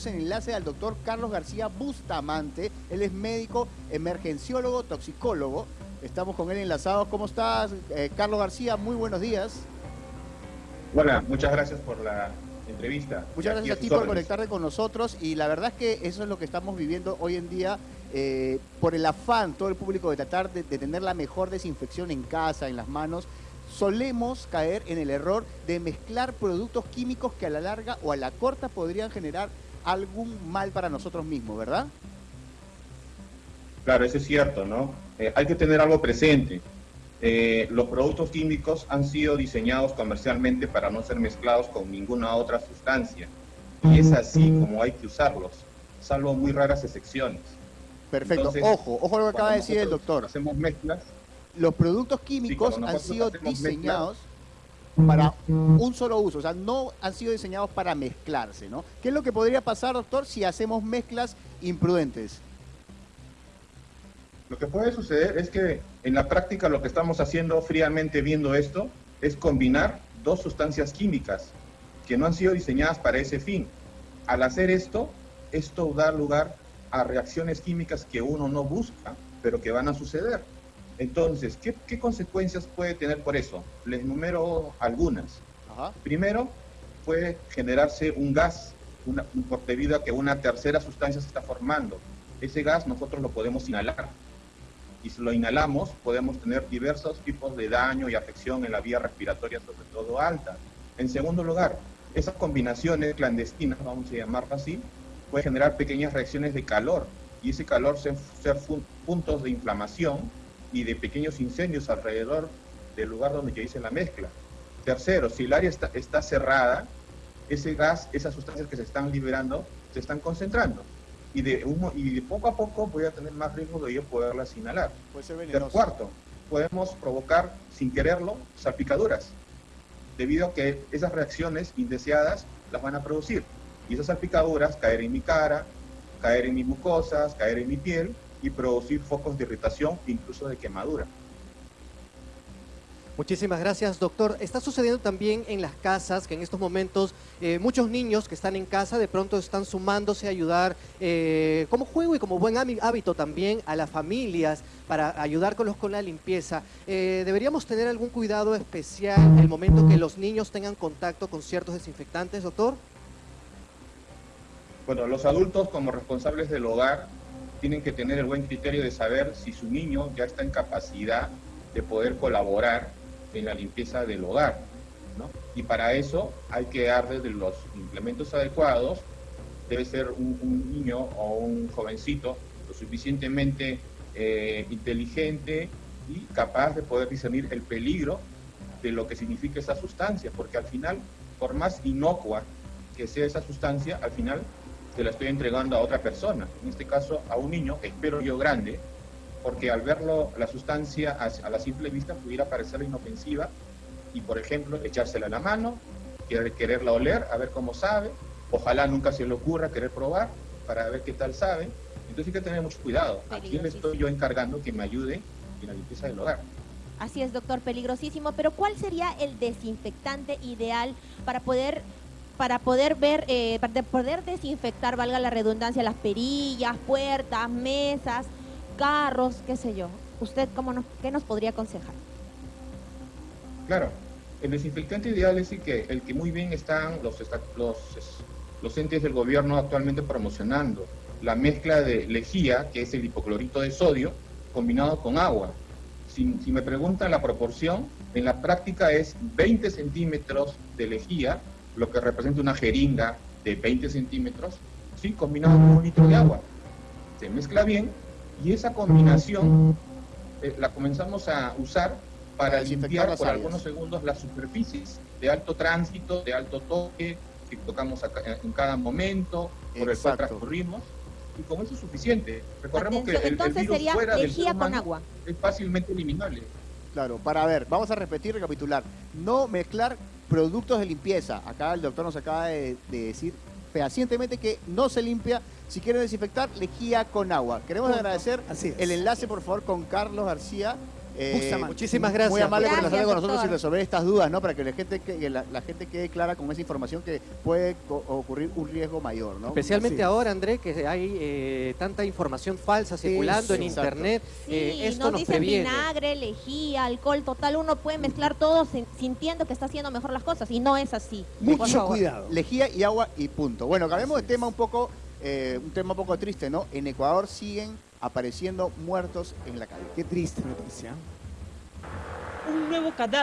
tenemos en enlace al doctor Carlos García Bustamante. Él es médico, emergenciólogo, toxicólogo. Estamos con él enlazados. ¿Cómo estás, eh, Carlos García? Muy buenos días. Hola, muchas gracias por la entrevista. Muchas gracias a ti por conectarte con nosotros y la verdad es que eso es lo que estamos viviendo hoy en día eh, por el afán, todo el público, de tratar de, tener la mejor desinfección en casa, en las manos, solemos caer en el error de mezclar productos químicos que a la larga o a la corta podrían generar algún mal para nosotros mismos, ¿verdad? Claro, eso es cierto, ¿no? Eh, hay que tener algo presente. Eh, los productos químicos han sido diseñados comercialmente para no ser mezclados con ninguna otra sustancia. Y es así como hay que usarlos, salvo muy raras excepciones. Perfecto. ojo, ojo lo que acaba de decir el doctor. Hacemos mezclas. Los productos químicos han sido diseñados para un solo uso, o sea, no han sido diseñados para mezclarse, ¿no? ¿Qué es lo que podría pasar, doctor, si hacemos mezclas imprudentes? Lo que puede suceder es que en la práctica lo que estamos haciendo fríamente viendo esto es combinar dos sustancias químicas que no han sido diseñadas para ese fin. Al hacer esto, esto da lugar a reacciones químicas que uno no busca, pero que van a suceder. Entonces, ¿qué, consecuencias puede tener por eso? Les numero algunas. Primero, puede generarse un gas, una, debido a que una tercera sustancia se está formando. Ese gas nosotros lo podemos inhalar. Y si lo inhalamos, podemos tener diversos tipos de daño y afección en la vía respiratoria, sobre todo alta. En segundo lugar, esas combinaciones clandestinas, vamos a llamarlas así, puede generar pequeñas reacciones de calor y ese calor ser puntos de inflamación y de pequeños incendios alrededor del lugar donde yo hice la mezcla. Tercero, si el área está, está cerrada, ese gas, esas sustancias que se están liberando, se están concentrando. Y de, uno, y de poco a poco voy a tener más riesgo de yo poderlas inhalar. Puede cuarto, podemos provocar, sin quererlo, salpicaduras, debido a que esas reacciones indeseadas las van a producir y esas salpicaduras caer en mi cara, caer en mis mucosas, caer en mi piel y producir focos de irritación incluso de quemadura. Muchísimas gracias, doctor. Está sucediendo también en las casas que en estos momentos eh, muchos niños que están en casa de pronto están sumándose a ayudar eh, como juego y como buen hábito también a las familias para ayudarlos con la limpieza. Eh, ¿Deberíamos tener algún cuidado especial en el momento que los niños tengan contacto con ciertos desinfectantes, doctor? Bueno, los adultos como responsables del hogar tienen que tener el buen criterio de saber si su niño ya está en capacidad de poder colaborar en la limpieza del hogar. ¿no? Y para eso hay que darle de los implementos adecuados. Debe ser un, niño o un jovencito lo suficientemente eh, inteligente y capaz de poder discernir el peligro de lo que significa esa sustancia, porque al final, por más inocua que sea esa sustancia, al final se la estoy entregando a otra persona, en este caso a un niño, espero yo grande, porque al verlo la sustancia a, la simple vista pudiera parecer inofensiva y por ejemplo echársela a la mano, querer, quererla oler, a ver cómo sabe, ojalá nunca se le ocurra querer probar para ver qué tal sabe, entonces hay que tener mucho cuidado, a quién le estoy yo encargando que me ayude en la limpieza del hogar. Así es, doctor, peligrosísimo, pero ¿cuál sería el desinfectante ideal para poder para poder ver, eh, para poder desinfectar, valga la redundancia, las perillas, puertas, mesas, carros, qué sé yo. ¿Usted cómo nos, qué nos podría aconsejar? Claro, el desinfectante ideal es el que, el que muy bien están los, los, los entes del gobierno actualmente promocionando. La mezcla de lejía, que es el hipoclorito de sodio, combinado con agua. Si, si me preguntan la proporción, en la práctica es 20 centímetros de lejía lo que representa una jeringa de 20 centímetros, ¿sí? combinado con un litro de agua. Se mezcla bien y esa combinación eh, la comenzamos a usar para limpiar por algunos segundos las superficies de alto tránsito, de alto toque, que tocamos en cada momento, por el cual transcurrimos, y con eso es suficiente. Recordemos que el, el, virus fuera del ser humano agua. es fácilmente eliminable. Claro, para ver, vamos a repetir, recapitular. No mezclar productos de limpieza. Acá el doctor nos acaba de, decir fehacientemente que no se limpia. Si quieren desinfectar, lejía con agua. Queremos agradecer el enlace, por favor, con Carlos García, Eh. Muchísimas gracias. Muy amable por Gracias, estar con nosotros y resolver estas dudas, ¿no? Para que la gente, que, que la, la gente quede clara con esa información que puede ocurrir un riesgo mayor, ¿no? Especialmente ahora, André, que hay eh, tanta información falsa circulando en exacto. internet. Sí, eh, esto nos nos dicen previene. vinagre, lejía, alcohol, total, uno puede mezclar todo sin- sintiendo que está haciendo mejor las cosas y no es así. Por Mucho cuidado. Lejía y agua y punto. Bueno, cambiemos de tema un poco, eh, un tema un poco triste, ¿no? En Ecuador siguen apareciendo muertos en la calle. Qué triste noticia. un nuevo cadáver.